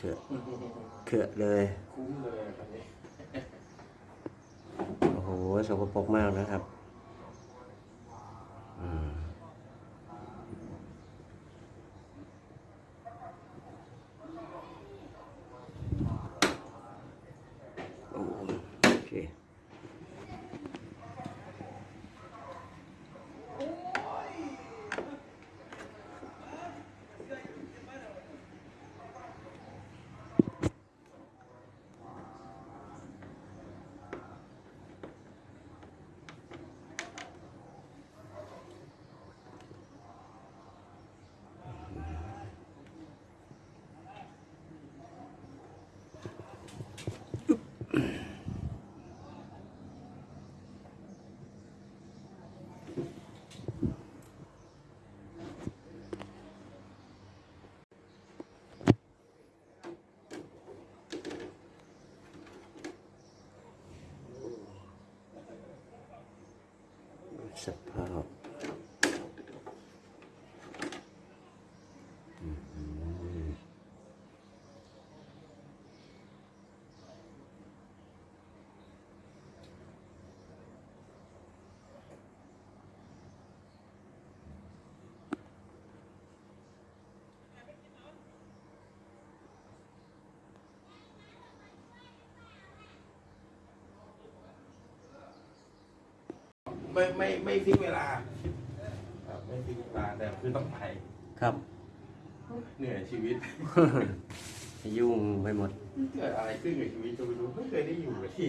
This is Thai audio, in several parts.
เขือะเลย คุ้มเลยครับนี้โอ้โห สกปรกมากนะครับอืมโอ้โอเค สภาพอืม ไม่ไม่ไม่ฟิกเวลาครับไม่ฟิกเวลาแต่คือต้องไปครับ เหนื่อยชีวิต ยุ่งไปหมดเกิดอะไรขึ้นกับชีวิตก็ไม่รู้ไม่เคยได้อยู่กับที่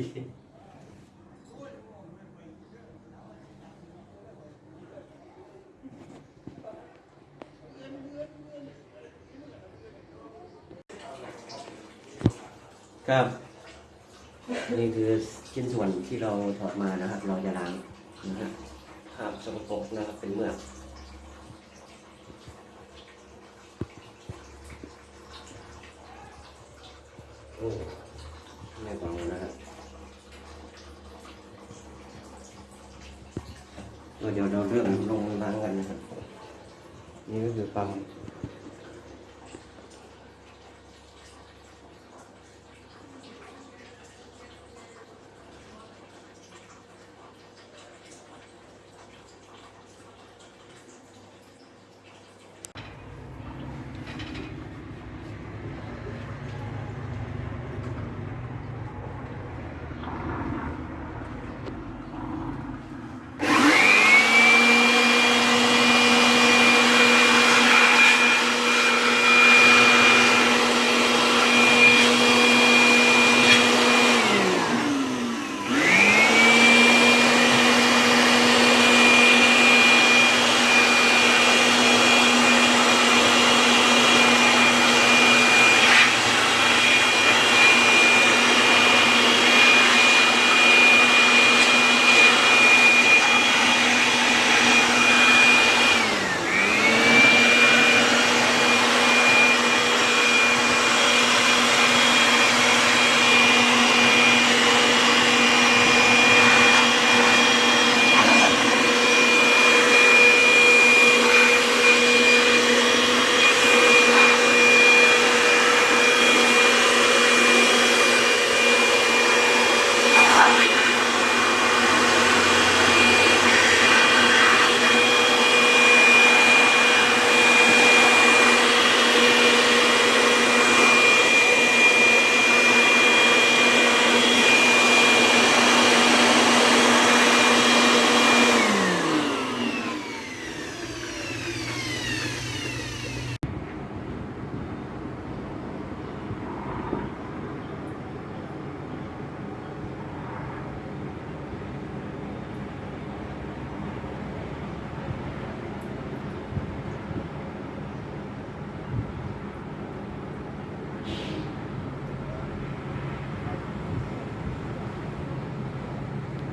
ครับ นี่คือชิ้นส่วนที่เราถอดมานะครับ เราจะล้าง นะครับครับสกปรกนะครับเป็นเมือกโอ้ไม่เบานะครับเดี๋ยวเราเริ่มลงล้างกันนะครับนี่ก็คือปั๊ม